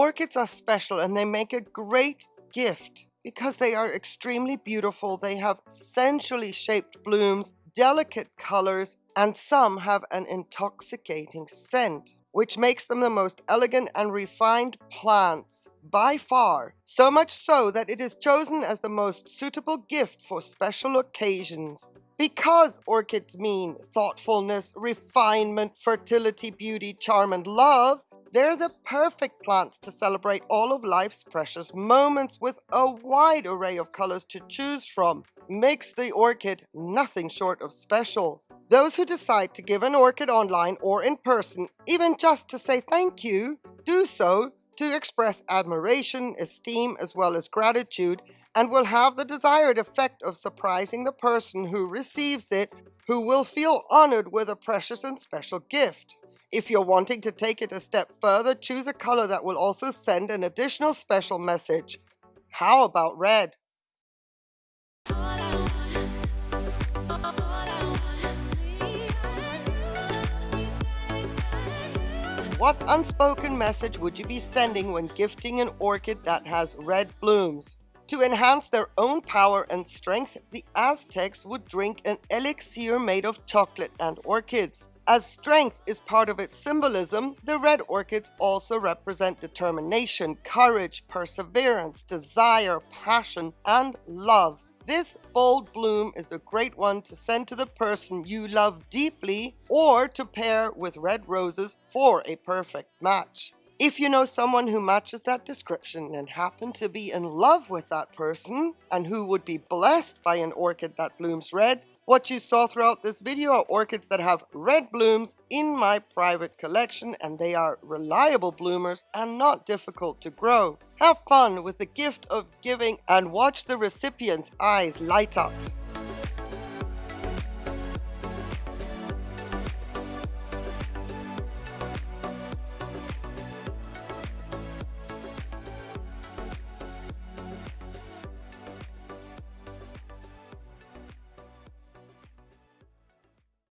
Orchids are special and they make a great gift because they are extremely beautiful. They have sensually shaped blooms, delicate colors, and some have an intoxicating scent, which makes them the most elegant and refined plants by far. So much so that it is chosen as the most suitable gift for special occasions. Because orchids mean thoughtfulness, refinement, fertility, beauty, charm, and love, they're the perfect plants to celebrate all of life's precious moments with a wide array of colors to choose from. Makes the orchid nothing short of special. Those who decide to give an orchid online or in person, even just to say thank you, do so to express admiration, esteem, as well as gratitude, and will have the desired effect of surprising the person who receives it, who will feel honored with a precious and special gift. If you're wanting to take it a step further, choose a color that will also send an additional special message. How about red? What unspoken message would you be sending when gifting an orchid that has red blooms? To enhance their own power and strength, the Aztecs would drink an elixir made of chocolate and orchids. As strength is part of its symbolism, the red orchids also represent determination, courage, perseverance, desire, passion, and love. This bold bloom is a great one to send to the person you love deeply or to pair with red roses for a perfect match. If you know someone who matches that description and happen to be in love with that person and who would be blessed by an orchid that blooms red, what you saw throughout this video are orchids that have red blooms in my private collection and they are reliable bloomers and not difficult to grow. Have fun with the gift of giving and watch the recipient's eyes light up.